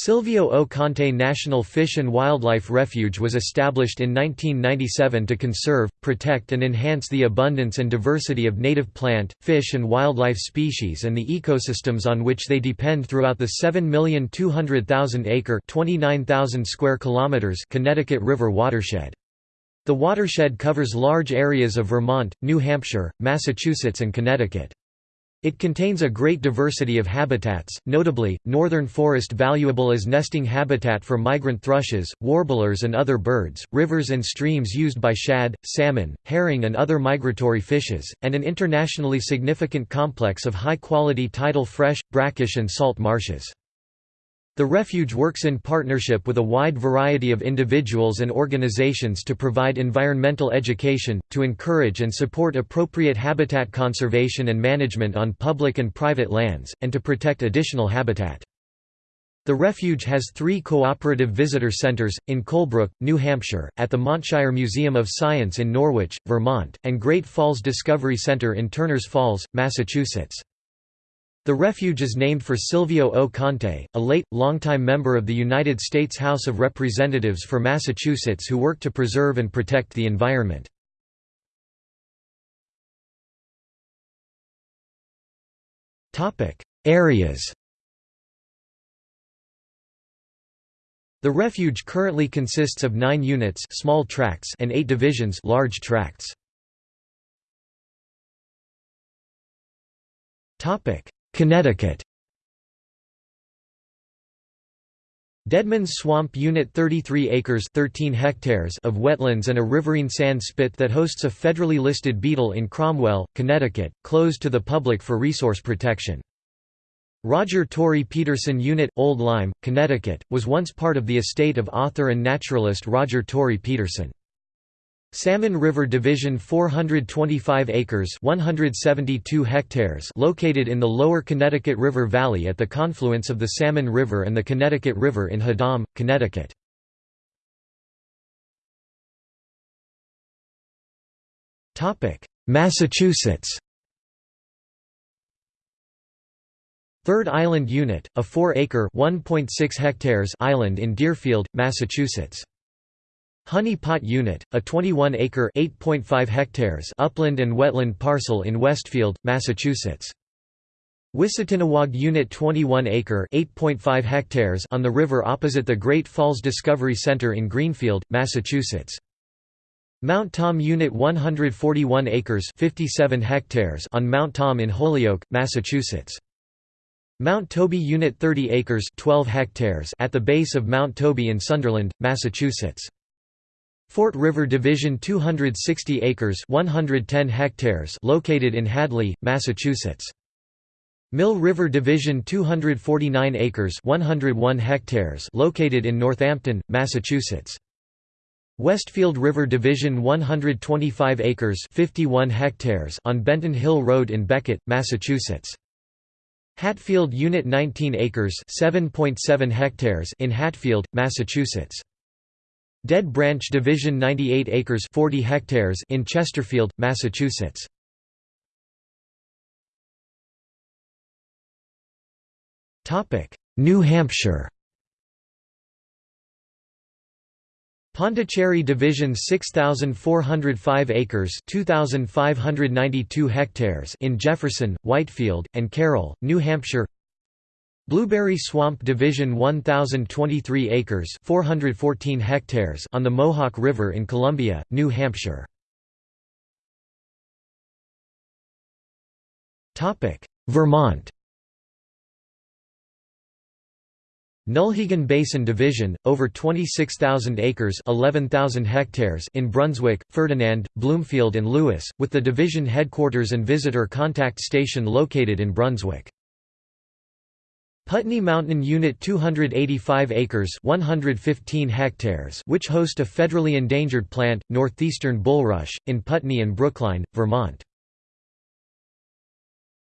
Silvio O. Conte National Fish and Wildlife Refuge was established in 1997 to conserve, protect and enhance the abundance and diversity of native plant, fish and wildlife species and the ecosystems on which they depend throughout the 7,200,000-acre square kilometers Connecticut River watershed. The watershed covers large areas of Vermont, New Hampshire, Massachusetts and Connecticut. It contains a great diversity of habitats, notably, northern forest valuable as nesting habitat for migrant thrushes, warblers and other birds, rivers and streams used by shad, salmon, herring and other migratory fishes, and an internationally significant complex of high-quality tidal fresh, brackish and salt marshes. The refuge works in partnership with a wide variety of individuals and organizations to provide environmental education, to encourage and support appropriate habitat conservation and management on public and private lands, and to protect additional habitat. The refuge has three cooperative visitor centers, in Colebrook, New Hampshire, at the Montshire Museum of Science in Norwich, Vermont, and Great Falls Discovery Center in Turners Falls, Massachusetts. The refuge is named for Silvio O. Conte, a late, longtime member of the United States House of Representatives for Massachusetts who worked to preserve and protect the environment. Areas The refuge currently consists of 9 units small tracts and 8 divisions large tracts. Connecticut Deadman's Swamp Unit 33 acres 13 hectares of wetlands and a riverine sand spit that hosts a federally listed beetle in Cromwell, Connecticut, closed to the public for resource protection. Roger Tory Peterson Unit, Old Lyme, Connecticut, was once part of the estate of author and naturalist Roger Tory Peterson. Salmon River Division 425 acres 172 hectares located in the lower Connecticut River Valley at the confluence of the Salmon River and the Connecticut River in Haddam, Connecticut. Massachusetts Third Island Unit, a 4-acre island in Deerfield, Massachusetts. Honey Pot Unit, a 21-acre (8.5 hectares) upland and wetland parcel in Westfield, Massachusetts. Wissatinnewag Unit 21-acre (8.5 hectares) on the river opposite the Great Falls Discovery Center in Greenfield, Massachusetts. Mount Tom Unit 141 acres 57 hectares on Mount Tom in Holyoke, Massachusetts. Mount Toby Unit 30 acres 12 hectares at the base of Mount Toby in Sunderland, Massachusetts. Fort River Division 260 acres 110 hectares located in Hadley, Massachusetts. Mill River Division 249 acres 101 hectares located in Northampton, Massachusetts. Westfield River Division 125 acres 51 hectares on Benton Hill Road in Becket, Massachusetts. Hatfield Unit 19 acres 7.7 hectares in Hatfield, Massachusetts. Dead Branch Division 98 acres 40 hectares in Chesterfield, Massachusetts. New Hampshire Pondicherry Division 6405 acres 2592 hectares in Jefferson, Whitefield, and Carroll, New Hampshire Blueberry Swamp Division 1023 acres 414 hectares on the Mohawk River in Columbia, New Hampshire. Vermont Nulhegan Basin Division, over 26,000 acres 11,000 hectares in Brunswick, Ferdinand, Bloomfield and Lewis, with the division headquarters and visitor contact station located in Brunswick. Putney Mountain Unit 285 acres 115 hectares which host a federally endangered plant, northeastern bulrush, in Putney and Brookline, Vermont.